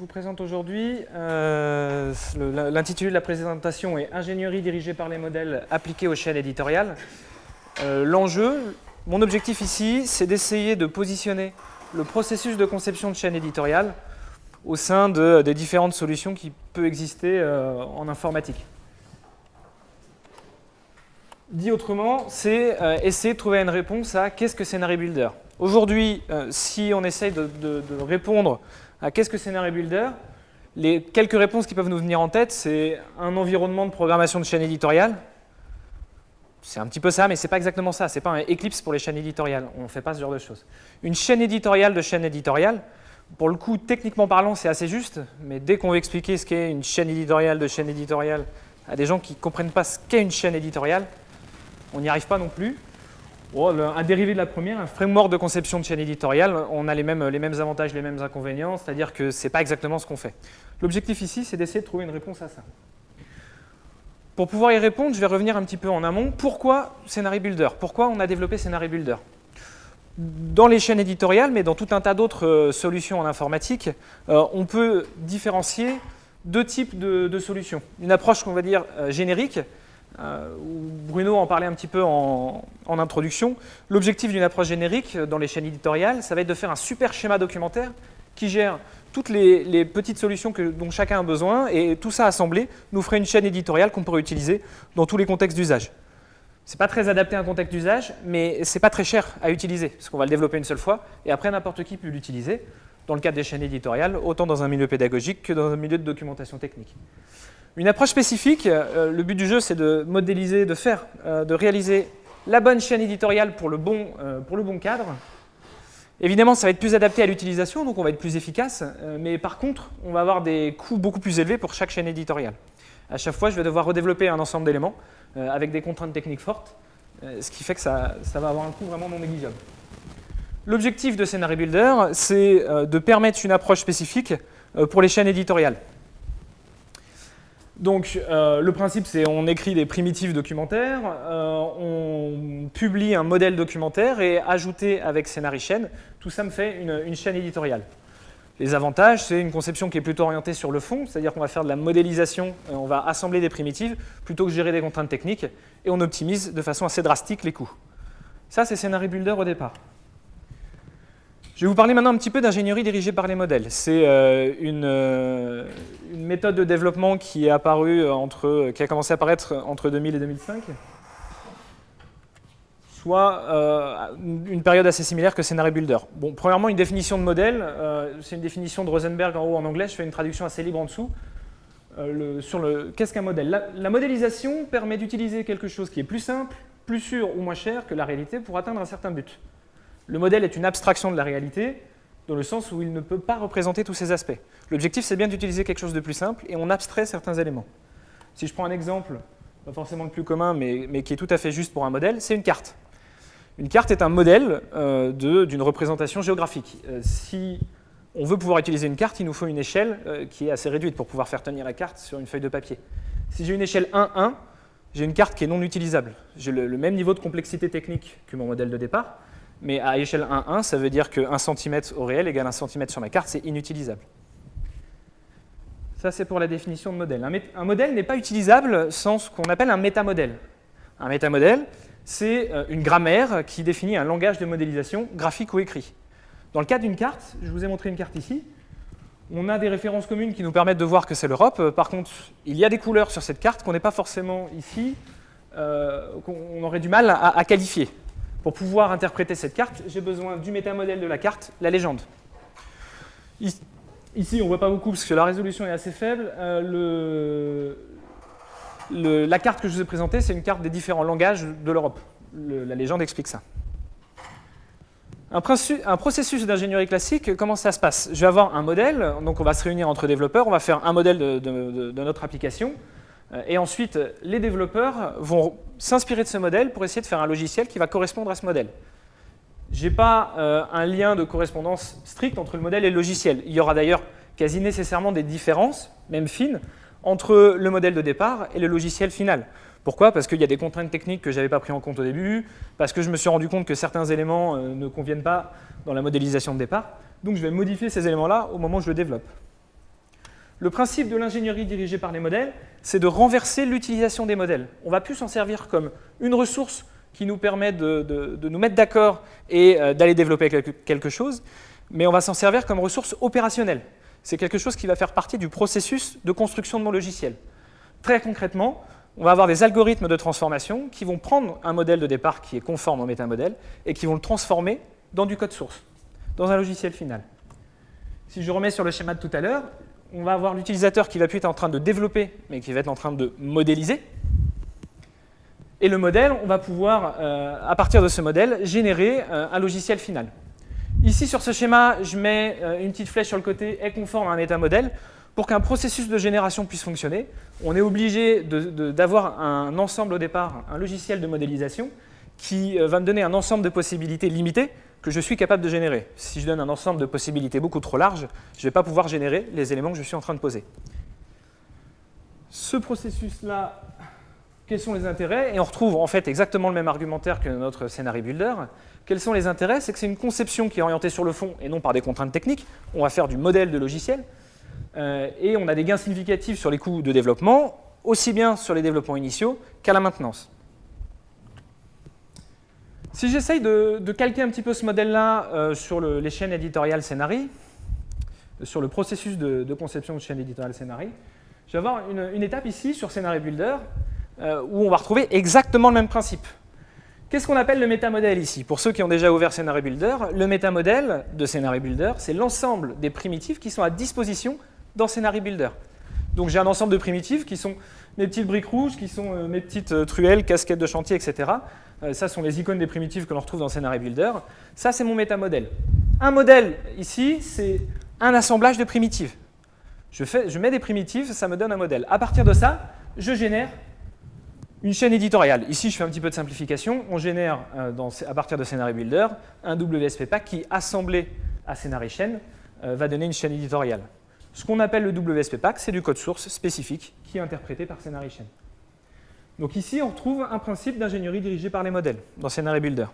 Je vous présente aujourd'hui, euh, l'intitulé de la présentation est « Ingénierie dirigée par les modèles appliqués aux chaînes éditoriales euh, L'enjeu, mon objectif ici, c'est d'essayer de positionner le processus de conception de chaîne éditoriale au sein de, des différentes solutions qui peuvent exister euh, en informatique. Dit autrement, c'est essayer de trouver une réponse à qu'est-ce que Scenario Builder? Aujourd'hui, si on essaye de, de répondre ah, qu'est-ce que Scenario Builder? Les quelques réponses qui peuvent nous venir en tête, c'est un environnement de programmation de chaîne éditoriale. C'est un petit peu ça, mais ce n'est pas exactement ça. Ce n'est pas un Eclipse pour les chaînes éditoriales. On ne fait pas ce genre de choses. Une chaîne éditoriale de chaîne éditoriale, pour le coup, techniquement parlant, c'est assez juste, mais dès qu'on veut expliquer ce qu'est une chaîne éditoriale de chaîne éditoriale à des gens qui ne comprennent pas ce qu'est une chaîne éditoriale, on n'y arrive pas non plus. Oh, un dérivé de la première, un framework de conception de chaîne éditoriale, on a les mêmes, les mêmes avantages, les mêmes inconvénients, c'est-à-dire que ce n'est pas exactement ce qu'on fait. L'objectif ici, c'est d'essayer de trouver une réponse à ça. Pour pouvoir y répondre, je vais revenir un petit peu en amont. Pourquoi Scenario Builder? Pourquoi on a développé Scenario Builder? Dans les chaînes éditoriales, mais dans tout un tas d'autres euh, solutions en informatique, euh, on peut différencier deux types de, solutions. Une approche qu'on va dire euh, générique, Bruno en parlait un petit peu en, introduction. L'objectif d'une approche générique dans les chaînes éditoriales, ça va être de faire un super schéma documentaire qui gère toutes les, petites solutions dont chacun a besoin et tout ça assemblé nous ferait une chaîne éditoriale qu'on pourrait utiliser dans tous les contextes d'usage. Ce n'est pas très adapté à un contexte d'usage, mais ce n'est pas très cher à utiliser, parce qu'on va le développer une seule fois, et après n'importe qui peut l'utiliser, dans le cadre des chaînes éditoriales, autant dans un milieu pédagogique que dans un milieu de documentation technique. Une approche spécifique, euh, le but du jeu, c'est de modéliser, de faire, euh, de réaliser la bonne chaîne éditoriale pour le bon, euh, pour le bon cadre. Évidemment, ça va être plus adapté à l'utilisation, donc on va être plus efficace, mais par contre, on va avoir des coûts beaucoup plus élevés pour chaque chaîne éditoriale. À chaque fois, je vais devoir redévelopper un ensemble d'éléments avec des contraintes techniques fortes, ce qui fait que ça, ça va avoir un coût vraiment non négligeable. L'objectif de Scenario Builder, c'est de permettre une approche spécifique pour les chaînes éditoriales. Donc euh, le principe c'est on écrit des primitives documentaires, euh, on publie un modèle documentaire et ajouté avec Scénarii chaîne, tout ça me fait une, chaîne éditoriale. Les avantages, c'est une conception qui est plutôt orientée sur le fond, c'est-à-dire qu'on va faire de la modélisation, euh, on va assembler des primitives plutôt que gérer des contraintes techniques et on optimise de façon assez drastique les coûts. Ça c'est Scenario Builder au départ. Je vais vous parler maintenant un petit peu d'ingénierie dirigée par les modèles. C'est euh, euh, une, méthode de développement qui, est apparue entre, qui a commencé à apparaître entre 2000 et 2005, soit euh, une période assez similaire que Scenario Builder. Bon, premièrement, une définition de modèle, c'est une définition de Rosenberg en haut en anglais, je fais une traduction assez libre en dessous. sur le qu'est-ce qu'un modèle? La modélisation permet d'utiliser quelque chose qui est plus simple, plus sûr ou moins cher que la réalité pour atteindre un certain but. Le modèle est une abstraction de la réalité, dans le sens où il ne peut pas représenter tous ces aspects. L'objectif, c'est bien d'utiliser quelque chose de plus simple, et on abstrait certains éléments. Si je prends un exemple, pas forcément le plus commun, mais, qui est tout à fait juste pour un modèle, c'est une carte. Une carte est un modèle euh, d'une représentation géographique. Euh, si on veut pouvoir utiliser une carte, il nous faut une échelle euh, qui est assez réduite pour pouvoir faire tenir la carte sur une feuille de papier. Si j'ai une échelle 1-1, j'ai une carte qui est non utilisable. J'ai le, même niveau de complexité technique que mon modèle de départ, mais à échelle 1,1, ça veut dire que 1 cm au réel égale 1 cm sur ma carte, c'est inutilisable. Ça, c'est pour la définition de modèle. Un, modèle n'est pas utilisable sans ce qu'on appelle un métamodèle. Un métamodèle, c'est euh, une grammaire qui définit un langage de modélisation graphique ou écrit. Dans le cas d'une carte, je vous ai montré une carte ici, on a des références communes qui nous permettent de voir que c'est l'Europe. Euh, par contre, il y a des couleurs sur cette carte qu'on n'est pas forcément ici, euh, qu'on aurait du mal à qualifier. Pour pouvoir interpréter cette carte, j'ai besoin du métamodèle de la carte, la légende. Ici, on ne voit pas beaucoup parce que la résolution est assez faible. Euh, la carte que je vous ai présentée, c'est une carte des différents langages de l'Europe. La légende explique ça. Un, processus d'ingénierie classique, comment ça se passe? Je vais avoir un modèle, donc on va se réunir entre développeurs, on va faire un modèle de notre application. Euh, et ensuite, les développeurs vont s'inspirer de ce modèle pour essayer de faire un logiciel qui va correspondre à ce modèle. Je n'ai pas euh, un lien de correspondance strict entre le modèle et le logiciel. Il y aura d'ailleurs quasi nécessairement des différences, même fines, entre le modèle de départ et le logiciel final. Pourquoi? Parce qu'il y a des contraintes techniques que je n'avais pas pris en compte au début, parce que je me suis rendu compte que certains éléments euh, ne conviennent pas dans la modélisation de départ. Donc je vais modifier ces éléments-là au moment où je le développe. Le principe de l'ingénierie dirigée par les modèles, c'est de renverser l'utilisation des modèles. On va plus s'en servir comme une ressource qui nous permet de, nous mettre d'accord et euh, d'aller développer quelque, chose, mais on va s'en servir comme ressource opérationnelle. C'est quelque chose qui va faire partie du processus de construction de mon logiciel. Très concrètement, on va avoir des algorithmes de transformation qui vont prendre un modèle de départ qui est conforme au métamodèle et qui vont le transformer dans du code source, dans un logiciel final. Si je remets sur le schéma de tout à l'heure, on va avoir l'utilisateur qui va plus être en train de développer, mais qui va être en train de modéliser. Et le modèle, on va pouvoir, euh, à partir de ce modèle, générer euh, un logiciel final. Ici, sur ce schéma, je mets euh, une petite flèche sur le côté « est conforme à un état modèle ». Pour qu'un processus de génération puisse fonctionner, on est obligé d'avoir un ensemble au départ, un logiciel de modélisation, qui va me donner un ensemble de possibilités limitées que je suis capable de générer. Si je donne un ensemble de possibilités beaucoup trop large, je ne vais pas pouvoir générer les éléments que je suis en train de poser. Ce processus-là, quels sont les intérêts? Et on retrouve en fait exactement le même argumentaire que notre scénario builder. Quels sont les intérêts? C'est que c'est une conception qui est orientée sur le fond et non par des contraintes techniques. On va faire du modèle de logiciel. Euh, et on a des gains significatifs sur les coûts de développement, aussi bien sur les développements initiaux qu'à la maintenance. Si j'essaye de, calquer un petit peu ce modèle-là euh, sur les chaînes éditoriales Scénari, sur le processus de, conception de chaîne éditoriale Scénari, je vais avoir une, étape ici sur Scénario Builder euh, où on va retrouver exactement le même principe. Qu'est-ce qu'on appelle le métamodèle ici? Pour ceux qui ont déjà ouvert Scénario Builder, le métamodèle de Scénario Builder, c'est l'ensemble des primitives qui sont à disposition dans Scénario Builder. Donc j'ai un ensemble de primitives qui sont mes petites briques rouges, qui sont euh, mes petites truelles, casquettes de chantier, etc. Euh, ça sont les icônes des primitives que l'on retrouve dans Scenario Builder. Ça, c'est mon métamodèle. Un modèle, ici, c'est un assemblage de primitives. Je, mets des primitives, ça me donne un modèle. À partir de ça, je génère une chaîne éditoriale. Ici, je fais un petit peu de simplification. On génère, euh, à partir de Scenario Builder, un WSP pack qui, assemblé à Scenario Chain, euh, va donner une chaîne éditoriale. Ce qu'on appelle le WSP pack, c'est du code source spécifique qui est interprété par Scenario Chain. Donc ici, on retrouve un principe d'ingénierie dirigé par les modèles dans Scenario Builder.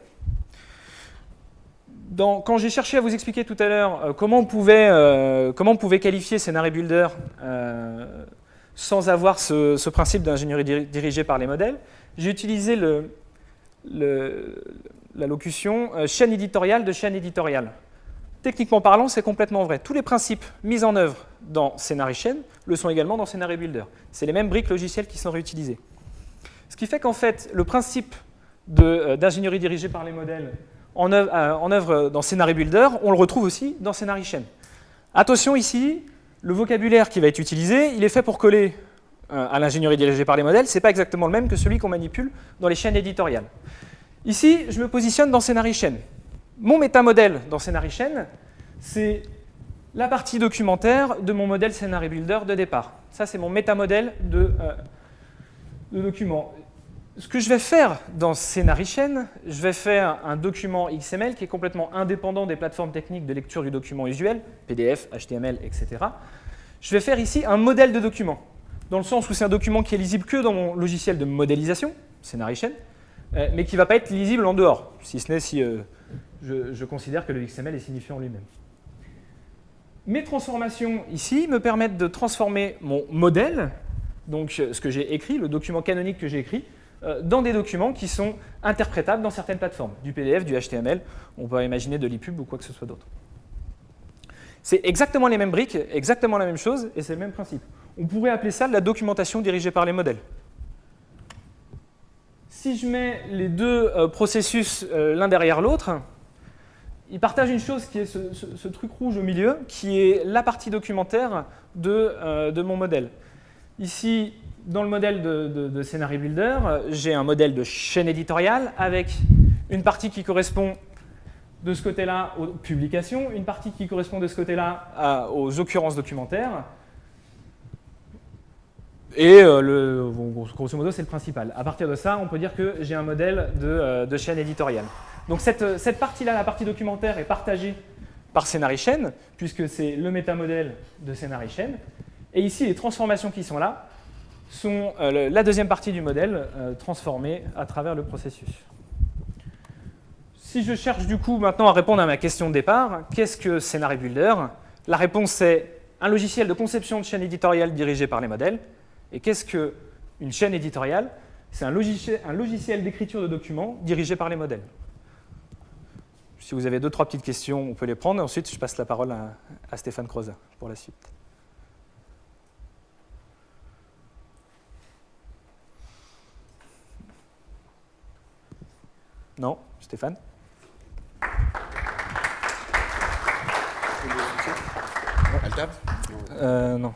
quand j'ai cherché à vous expliquer tout à l'heure euh, comment, on pouvait, euh, comment on pouvait qualifier Scenario Builder euh, sans avoir ce, principe d'ingénierie dirigée par les modèles, j'ai utilisé la locution chaîne éditoriale de chaîne éditoriale. Techniquement parlant, c'est complètement vrai. Tous les principes mis en œuvre dans Scenario Chain le sont également dans Scenario Builder. C'est les mêmes briques logicielles qui sont réutilisées. Ce qui fait qu'en fait, le principe euh, d'ingénierie dirigée par les modèles en œuvre, euh, dans Scenario Builder, on le retrouve aussi dans Scenario Chain. Attention ici, le vocabulaire qui va être utilisé, il est fait pour coller euh, à l'ingénierie dirigée par les modèles, ce n'est pas exactement le même que celui qu'on manipule dans les chaînes éditoriales. Ici, je me positionne dans Scenario Chain. Mon métamodèle dans Scenario Chain, c'est la partie documentaire de mon modèle Scenario Builder de départ. Ça, c'est mon métamodèle de document. Ce que je vais faire dans Chain, je vais faire un document XML qui est complètement indépendant des plateformes techniques de lecture du document usuel, PDF, HTML, etc. Je vais faire ici un modèle de document, dans le sens où c'est un document qui est lisible que dans mon logiciel de modélisation, Chain, euh, mais qui ne va pas être lisible en dehors, si ce n'est si euh, je, je considère que le XML est signifiant lui-même. Mes transformations ici me permettent de transformer mon modèle donc ce que j'ai écrit, le document canonique que j'ai écrit, euh, dans des documents qui sont interprétables dans certaines plateformes, du PDF, du HTML, on peut imaginer de l'EPUB ou quoi que ce soit d'autre. C'est exactement les mêmes briques, exactement la même chose, et c'est le même principe. On pourrait appeler ça la documentation dirigée par les modèles. Si je mets les deux euh, processus euh, l'un derrière l'autre, ils partagent une chose qui est ce, truc rouge au milieu, qui est la partie documentaire de mon modèle. Ici, dans le modèle de, de, Builder, j'ai un modèle de chaîne éditoriale avec une partie qui correspond de ce côté-là aux publications, une partie qui correspond de ce côté-là aux occurrences documentaires. Et euh, grosso modo, c'est le principal. À partir de ça, on peut dire que j'ai un modèle de, euh, chaîne éditoriale. Donc cette, cette partie-là, la partie documentaire, est partagée par Scenario Chain, puisque c'est le métamodèle de Scenario Chain. Et ici, les transformations qui sont là sont euh, la deuxième partie du modèle euh, transformée à travers le processus. Si je cherche du coup maintenant à répondre à ma question de départ, qu'est-ce que Scenario Builder? La réponse est un logiciel de conception de chaîne éditoriale dirigé par les modèles. Et qu'est-ce qu'une chaîne éditoriale? C'est un logiciel, d'écriture de documents dirigé par les modèles. Si vous avez deux, trois petites questions, on peut les prendre. Ensuite, je passe la parole à, Stéphane Croza pour la suite. Non Stéphane Elle tape euh, Non.